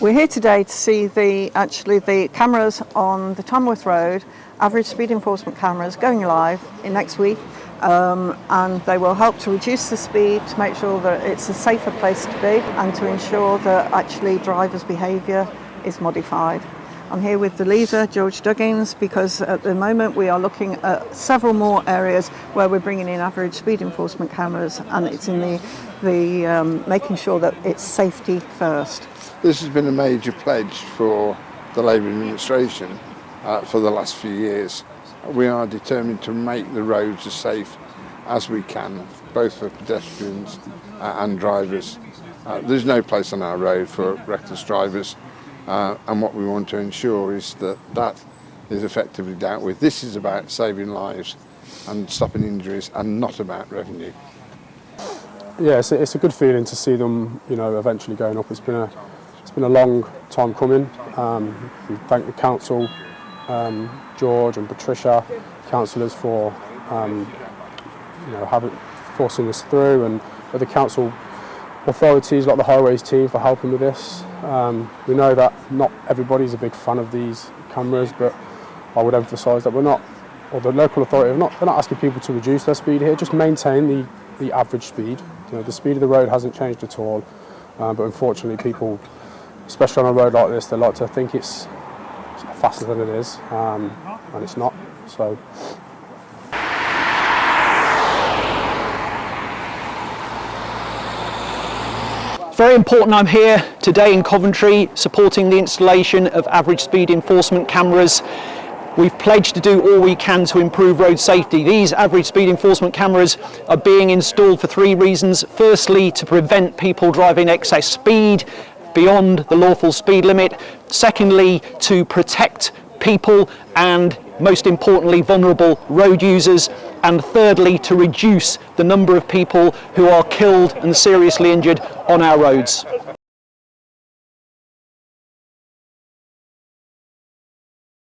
We're here today to see the actually the cameras on the Tamworth Road, average speed enforcement cameras going live in next week um, and they will help to reduce the speed to make sure that it's a safer place to be and to ensure that actually drivers' behaviour is modified. I'm here with the leader, George Duggins, because at the moment we are looking at several more areas where we're bringing in average speed enforcement cameras and it's in the, the um, making sure that it's safety first. This has been a major pledge for the Labour administration uh, for the last few years. We are determined to make the roads as safe as we can, both for pedestrians uh, and drivers. Uh, there's no place on our road for reckless drivers uh, and what we want to ensure is that that is effectively dealt with. This is about saving lives and stopping injuries and not about revenue. Yeah, it's a, it's a good feeling to see them, you know, eventually going up. It's been a been a long time coming. Um, we thank the council, um, George and Patricia, councillors for um, you know having forcing this through, and the council authorities like the highways team for helping with this. Um, we know that not everybody's a big fan of these cameras, but I would emphasise that we're not, or the local authority, are not, they're not asking people to reduce their speed here, just maintain the, the average speed. You know, the speed of the road hasn't changed at all, uh, but unfortunately people, especially on a road like this, they like to think it's faster than it is, um, and it's not. So Very important I'm here today in Coventry supporting the installation of average speed enforcement cameras. We've pledged to do all we can to improve road safety. These average speed enforcement cameras are being installed for three reasons. Firstly, to prevent people driving excess speed beyond the lawful speed limit. Secondly, to protect people and most importantly vulnerable road users and thirdly to reduce the number of people who are killed and seriously injured on our roads.